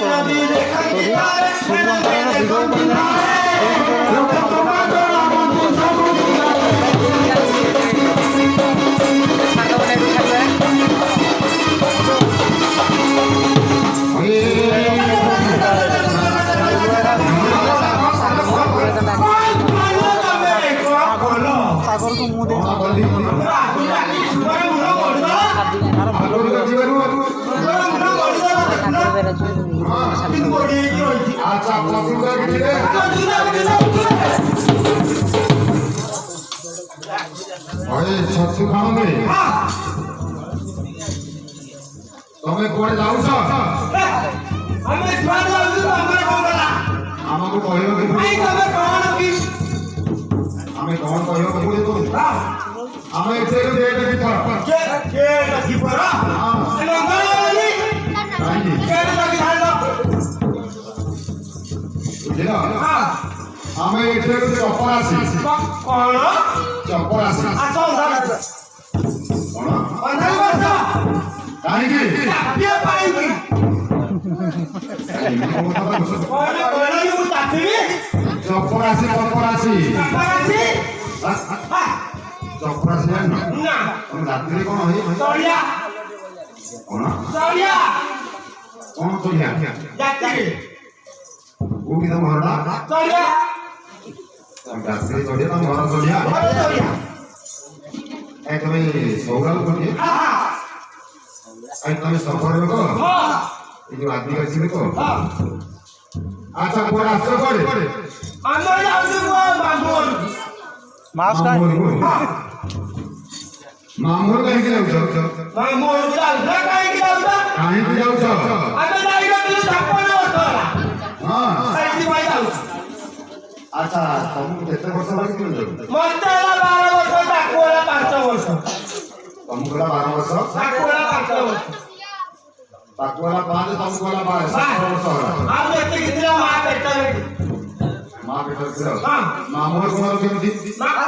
করণীয় ঘরে শস্যু খাওয়াবে তবে করে যাওছ আমাকে କହିବାକୁ ଆମେ କ'ଣ କହିବାକୁ ପଡ଼ିବ ଆମେ ଏଠି ଡେଟ୍ ବି ଥର Jangan lupa like, share, dan subscribe उठिन भरडा चढ्या गासे चढ्या न भर चढ्या भर चढ्या एकदमै सौगाल पनि हा हा एकदमै सफर हो এই যে আদিবাসী তো আচ্ছা পরে আসছে পরে আমার আসছে মামুন মাস্টার মামুন আচ্ছা ତମକୁ କେତେ ବର୍ଷ ଲାଗିଥିଲ ମତେ ହେଲା ବାର ବର୍ଷ ତାକୁ ହେଲା ପାଞ୍ଚ ବର୍ଷ ତମକୁ ହେଲା ବାର ବର୍ଷ ତାକୁ ହେଲା ପାଞ୍ଚ ବର୍ଷ ତାକୁ ହେଲା ପାଞ୍ଚ ତମକୁ ହେଲା ବାର ସାତ ବର୍ଷ ହେଲା ଆଉ ଏତିକି ଥିଲା ମା ପେଟ ମା ପେଟ ଥିଲା ମାମୁଁ କଣ କେମିତି ମାମୁଁ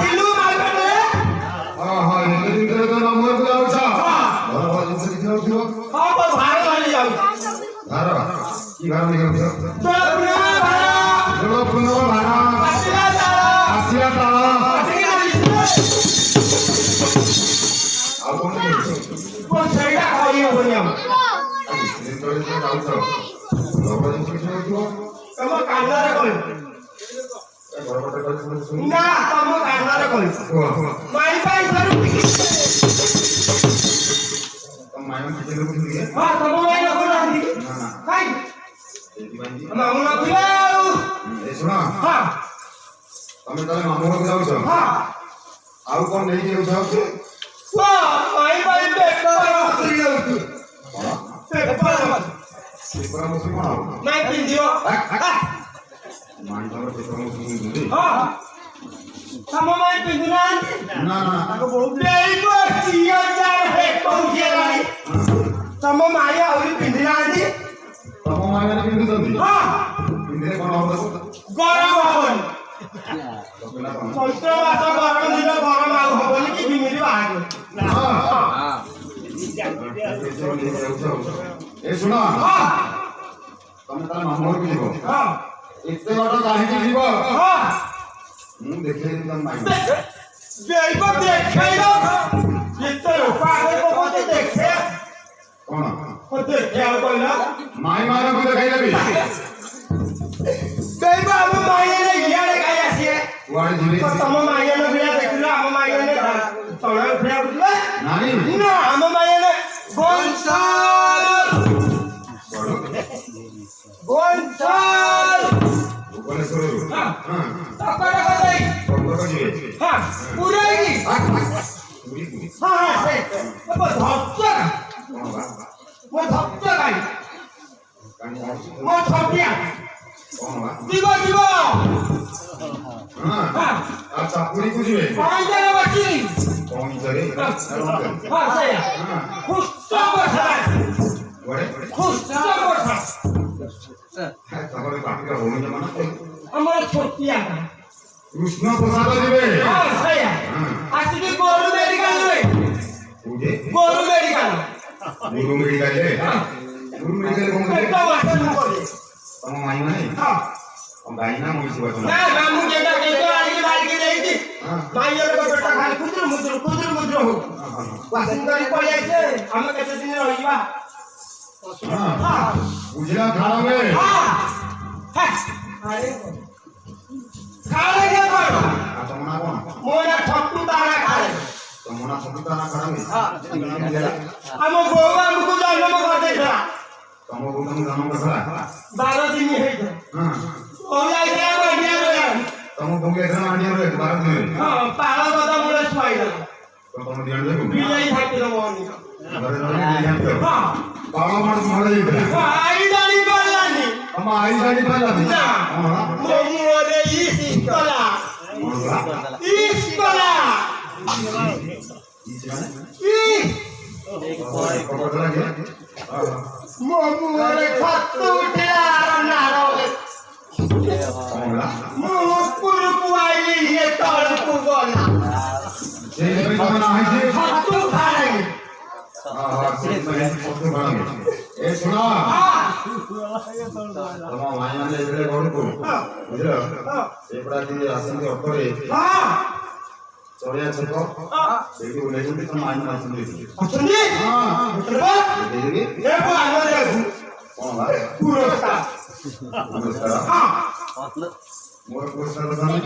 ଥିଲୁ ମା ପେଟ না তম কান্দারে কইছো તમે તમે મામો જાવ છો આવું કોણ લઈ ગયું છો ତମ ମାଇ ଆହୁରି ପିନ୍ଧିନାହାନ୍ତି আমার গানে কিন্তু জলদি হ্যাঁ ইন্দ্রে কোন অবস্থা গরম হবল চৈত্র মাসে গরম দিলে গরম লাগ হবল কি বিমিরি বাহার হ্যাঁ হ্যাঁ এ শোনো হ্যাঁ তুমি তাহলে মামলার কি লিখো হ্যাঁ এতে କଣ ଦେଖେ ଆଉ କହିଲା মাই মারা করে খাই যাবি তাই বা আমি মাইয়ারে গিয়ারে খাই আসি ওয়াড়ে ধরে তো তোম মাইয়ারে বিয়া দেখিলো আম মাইয়ারে তোমরা ফিরা বুঝলে নানি না আম মাইয়ারে বনসাল 我操你！দিব দিব হ্যাঁ, হ্যাঁ। আচ্ছা পুরি বুঝবে পাঁচ জায়গা বাকি কমই করে আচ্ছা, আচ্ছা, আচ্ছা। হ্যাঁ সেই খুস্ত কথা বড়ে খুস্ত কথা হ্যাঁ তাহলে বাকিটা হলো না মানে আমার ছোটিয়া কৃষ্ণ প্রসাদ দিবে হ্যাঁ সেই হ্যাঁ। আজকে গরু মেডিকেল গরু মেডিকেল গরু মেডিকেল হ্যাঁ। dulu mereka ngomong dari bawah kan ngomong kamu main mana ah kembali nama isi buat nah kamu jaga jaga lagi lagi lagi bayar ke bertak hal kudur mudur kudur mudur wasin dari polis sama kata sini lagi ତମ ଗୁଣ ଜନ୍ମ ହେଲା ବାର ଦିନ ହେଇଥିଲା ତମ ଭୋଗୀ ଏଥର ଆଣିଆ ରେ ବାର ଦିନ ହଁ ପାଳ କଥା ମୁଳେ ଛୁଆଇଲା ତମ ଦିନ ଦେବୁ ବିଲେଇ ଠାକୁର ମୋହନ ଘରେ ରହିଲେ ହଁ ପାଳ ମାଡ ଭଲ ହେଇଥିଲା ଆଇ ଜାଣି ପାରିଲାନି ଆମ ଆଇ ଜାଣି ପାରିଲାନି ନା ମୋ ମୁହଁରେ ଇସ୍କଲା ଇସ୍କଲା ଇସ୍କଲା ଇସ୍କଲା মোরে খত উঠে আর নারো মুকুর কুয়াইলি হে তল কুবনা তোমার মাইয়া এবারে গড় করো বুঝলো এবারে సోడియా చెప్పు తెలుగు లేకుండా మైండ్ వస్తుంది వస్తుంది మూడు కూర్చున్నారు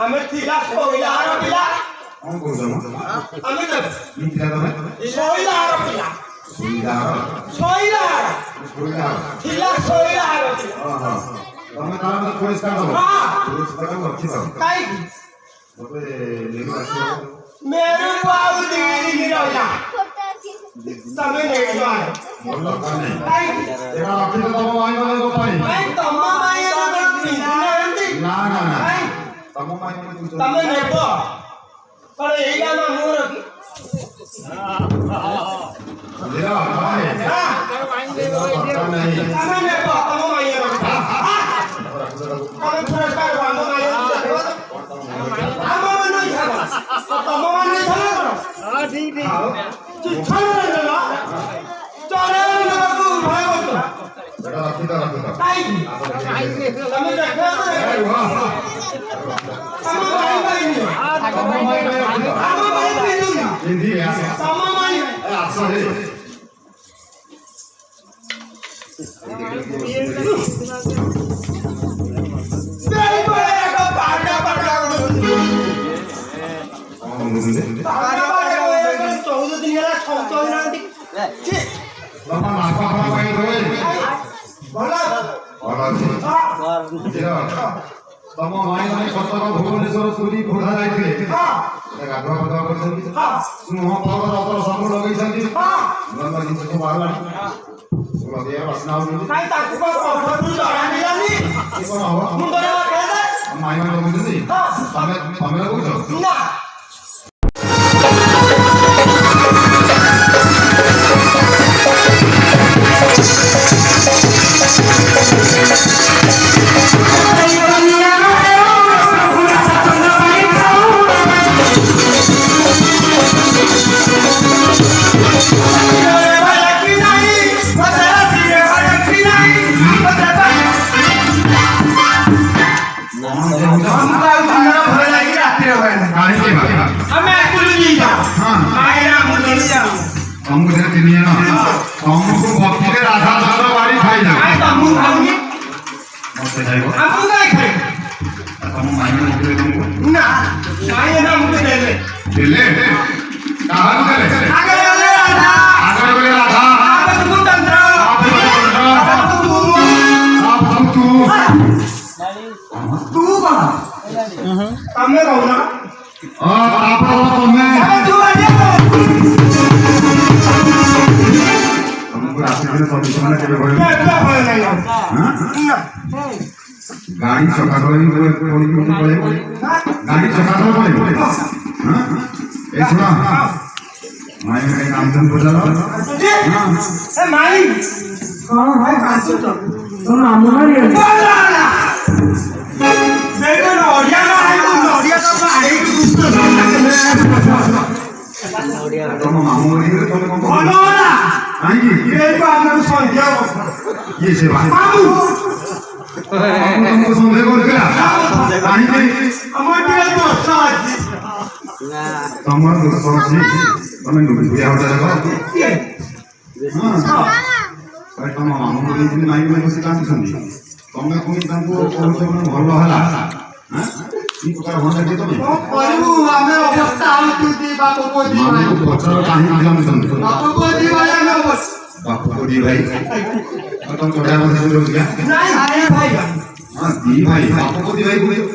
हमें तिला सोहिला आरो पिला हम बोल दो हमें तब नी तिला तो मैं सोहिला आरो पिला सोहिला सोहिला ଥିଲା ଶୋଇଲା ତମେ ତାର ପରିଷ୍କାର କର ପରିଷ୍କାର ତମ ମାଇଁ ମାନଙ୍କ ତମ ମାଇଁ ନା ନା ତମ ମାଇଁ ମାନଙ୍କୁ ତମେ ନେବ ଏଇଟା ମୋର Sama main. Sama main. ତମ ମାଇ ମାନେ କଟକ ଭୁବନେଶ୍ୱର ପୁରୀ ଖୋର୍ଦ୍ଧା ଯାଇଥିଲେ ଗାଧୁଆ ପାଧୁଆ କରିଛନ୍ତି ମୁହଁ ଫଳ ରସ ସବୁ ଲଗେଇଛନ୍ତି ଜିନିଷ ସବୁ ବାହାରିଲାଣି Kai tak kupas kau pun tak ada yang ni. Mundur yang ada. Main main kau mesti. Ha. Pamer pamer aku tu. Nah. તમે રહો ના આપણો તમે গাড়ি সকালে গাড়ি সকালে বলে হ্যাঁ? এই শোনা হ্যাঁ। মায়ের মেয়ে নাম ধান বোঝালো হ্যাঁ, মাই ভাই মামুনা ତମ ମାମୁଁ ମରିଗଲେ ତମେ କଣ ଭଲ ହେଲା କାହିଁକି ଇଏ ସେ ମାମୁଁ ତମକୁ ସନ୍ଦେହ କରୁଥିଲା କାହିଁକି ତମର ଦୋଷ ଅଛି ତମେ ନୁବିଆ ହଜାର ହଁ ତମ ମାମୁଁ ମରିଯାଇଛନ୍ତି ମାଇକି ମାଇକି ବସି କାନ୍ଦୁଛନ୍ତି ତମେ ପୁଣି ତାଙ୍କୁ କହୁଛ ଭଲ ହେଲା କହିବୁ ଆମେ ଅବସ୍ଥା ହଉଛୁ ଦି ବାପକୁ ଦି ଭାଇ ବାପକୁ ଦି ଭାଇ ଆମେ ଅବସ୍ଥା ବାପକୁ ଦି ଭାଇ ତମ ଚଢା ବନ୍ଧା ରହୁଥିଲା ହଁ ଦି ଭାଇ ବାପକୁ ଦି ଭାଇ କୁହେ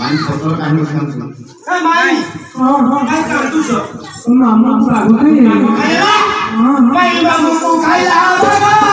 ମାଇଁ ପତ୍ର କାହିଁକି ଶୁଣୁଛୁ ଶୁଣ ଆମ ଆଗକୁ ଖାଇଲା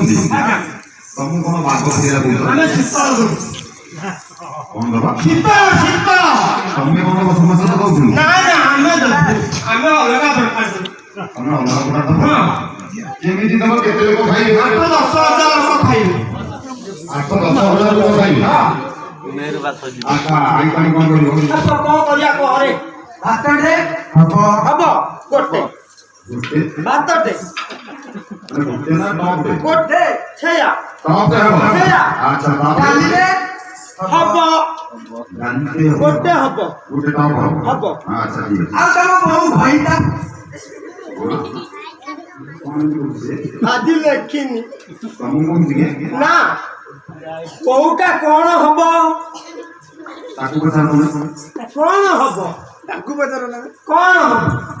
ఉంది తమ్ముడు ତମେ କଣ ସମସ୍ୟା କହୁଥିଲୁ କେମିତି ତମ କେତେ ଲୋକ ଖାଇବେ ଆଠ ଦଶ ହଜାର ଲୋକ ଖାଇବେ ଆଠ ଦଶ ହଜାର ଲୋକ ଖାଇବେ କଣ କରିବା କହରେ ଭାଷଣରେ ହବ ହବ ଗୋଟେ বাততে কোটে ছেয়া ছেয়া আচ্ছা কালিলে হব কোটে হব কোটে তাও হব হব আচ্ছা ঠিক আছে আর তাও বহু ভাইটা আদি লেখিনি না কোটা কোন হব কোন হব ତାକୁ ପଚାର ନା କଣ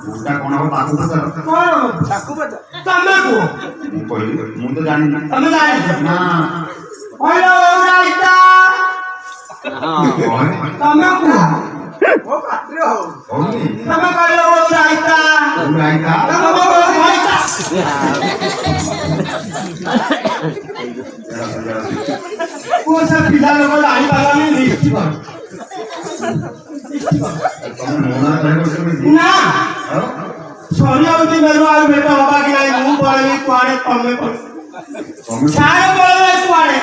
ମୁଣ୍ଡା କଣ ହବ ତାକୁ ପଚାର କଣ ତାକୁ ପଚାର ତମେ କୁହ ମୁଁ କହିଲି ମୁଁ ତ ଜାଣିନି ତମେ ଜାଣିଛ ନା କହିଲ ଓରାଇତା ତମେ କୁହ ମୋ ପାତ୍ରେ ହଉ ତମେ କହିଲ ଓରାଇତା ଓରାଇତା ତମେ ଓରାଇତା ପୁଅ ସେ ପିଲା ଲୋକ ଜାଣିପାରିଲାନି ના સોનિયાજી મેરવા બેટા બાબા ગયા હું પડે પાડે તમે પડે સારો બોલે પાડે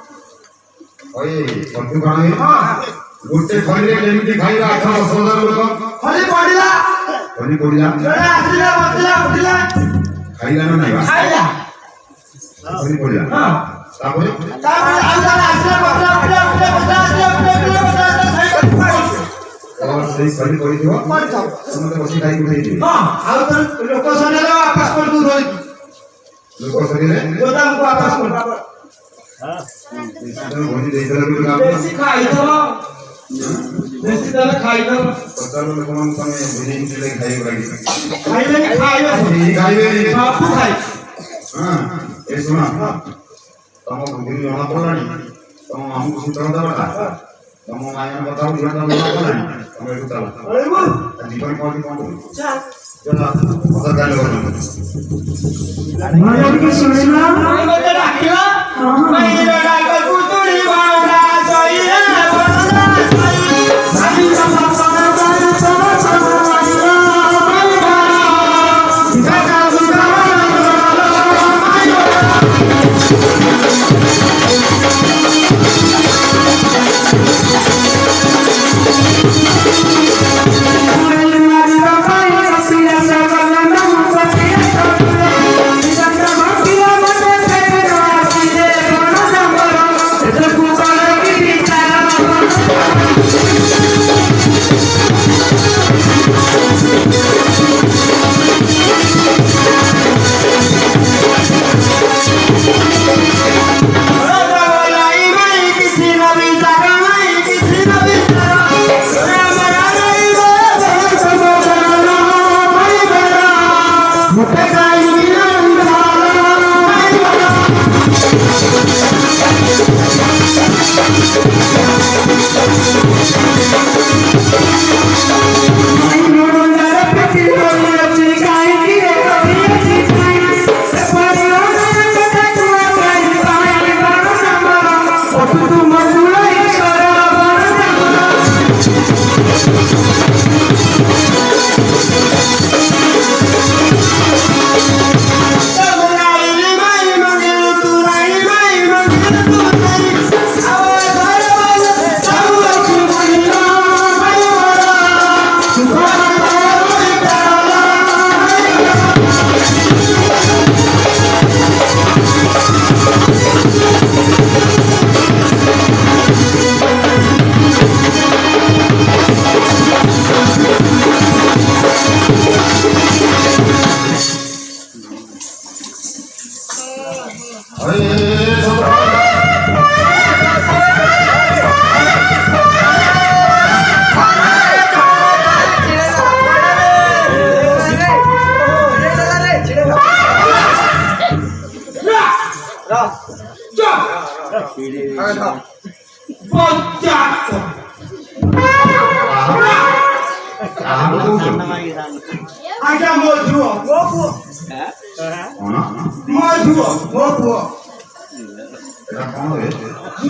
ওই ବନ୍ଧୁଗଣ ଗୋଟେ ଥଳିରେ କେମିତି ଖାଇବା ଆଠ ଦଶ ହଜାର ଲୋକ ଥଳି ପଡିଲା ଥଳି ପଡିଲା ଜଣେ ଆସିଲା ବସିଲା ଉଠିଲା ଖାଇଲା ନା ନାହିଁ ଖାଇଲା ଥଳି ପଡିଲା ତାପରେ ତାପରେ ଆଉ ଜଣେ ଆସିଲା ବସିଲା ଉଠିଲା ଉଠିଲା ବସିଲା ଆସିଲା ଉଠିଲା ଉଠିଲା ବସିଲା ସେଇ ଥଳି ପଡିଥିବ ସମସ୍ତେ ବସି ଖାଇକି ଉଠେଇଥିବେ ଆଉ ଲୋକ ସରିଲେ ବାପସ କରିଦଉ ଲୋକ ସରିଲେ ଗୋଦାମକୁ ବାପସ କରିଦଉ देसी खाई दवा देसी दाना खाई दवा पता नहीं कौन सा में बिजली चले खाई वाली खाई वाली खाई वाली खाई वाली बापू खाई हां ए सुना तुम बुद्धि होना पड़ानी तुम हम कुछ तरह दा बता तुम आयन बताओ जीवन का होना पड़ानी हम एक चला अरे वो जीवन कौन कौन चल चला पता कर लो मैं अभी सुनना मैं डाकिया Vai, vai, Thank you.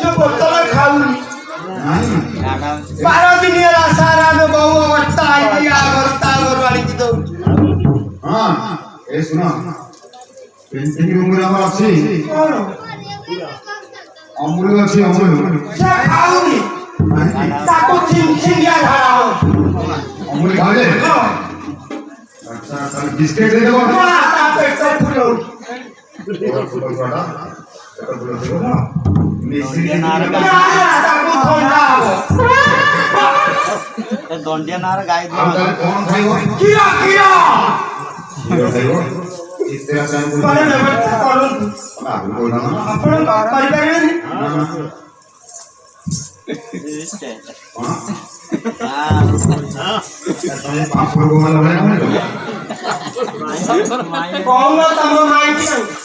చెప్పుతారా కాదు পারদিনের আসার আগে বহু অবস্থা আইয়া অবস্থা বাড়ি দিতে হ্যাঁ এ শোনো পেন্টিং রুমের আমার আছে অমূল আছে অমূল সে খাওনি তাকে চিন চিনিয়া ধরা অমূল খাবে আচ্ছা তাহলে বিস্কিট দিয়ে দেবো না তা পেট ফুলে উঠবে तो डोंडिया नार गाय कौन भाई हो किया किया इस तरह से पर लेवल पर बोल ना अपन परिवार में आप लोगों को मतलब है कौन तमाम mic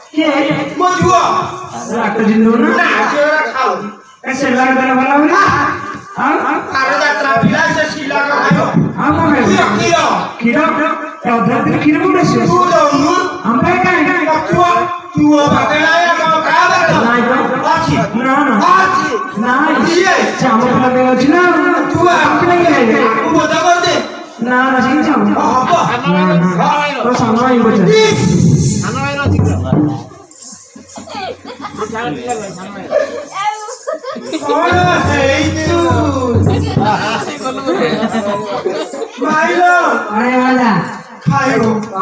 de mil nada.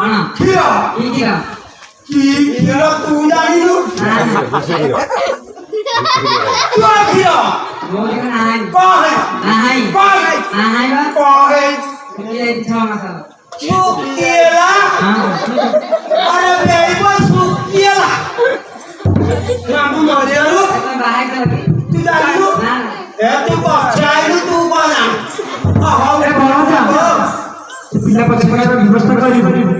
kira kira kira tuh kan, ah. dari lu ada berapa mau dia Eh nah. ya, tuh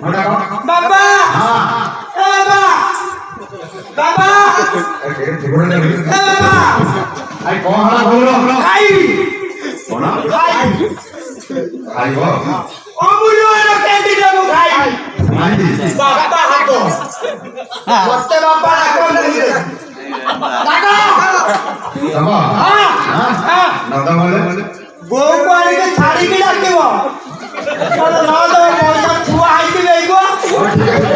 বাবা বাবা বাবা আই কোহড়া বলো আই কোনা আই আই গো অমূল্য এর ছাড়িকে ডাকিব ছুয়া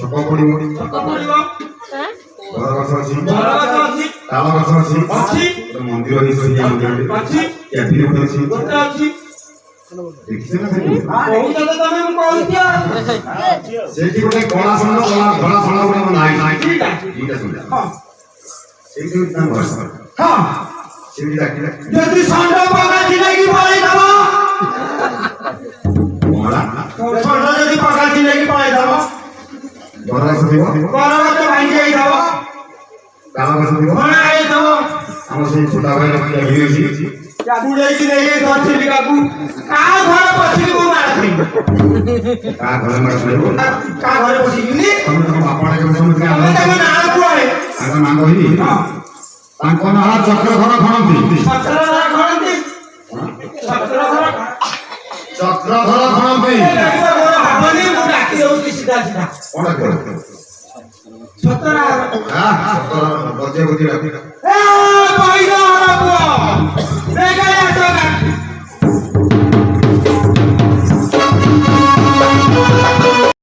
ସକପଡିବ ମନ୍ଦିର ଅଛି କ୍ୟାଫିନ ଗୋଟେ ଅଛି ସେଠି ଗୋଟେ କଳା ଷଣ୍ଢ କଳା ଧଳା ଗୋଟେ ନାହିଁ ନାହିଁ ଦିଟା ଶୁଣିଲା ସେଇଠି ତାଙ୍କ ଘର ସେଇଠି ଡାକିଲା ଯଦି ଷଣ୍ଢ ପକା ଯଦି ପକା ଜିଲାକି জনবাস দিব পরবর্তী ভাঙিয়ে দেব জনবাস দিব বনাই দেব আমার সেই ছোটা ভাই নাকি হয়েছি যাদু যাইছি নেই ধরছিলি কাকু কা ঘর পছিলি মু মারছি কা ঘর মারছি কা ঘর পছিলি ତାଙ୍କ ନାଁ ଚକ୍ରଧର ଖଣନ୍ତି ଚକ୍ରଧର ଖଣନ୍ତି शिकायची स्वतः बजे बजे पहिला वेगळ्या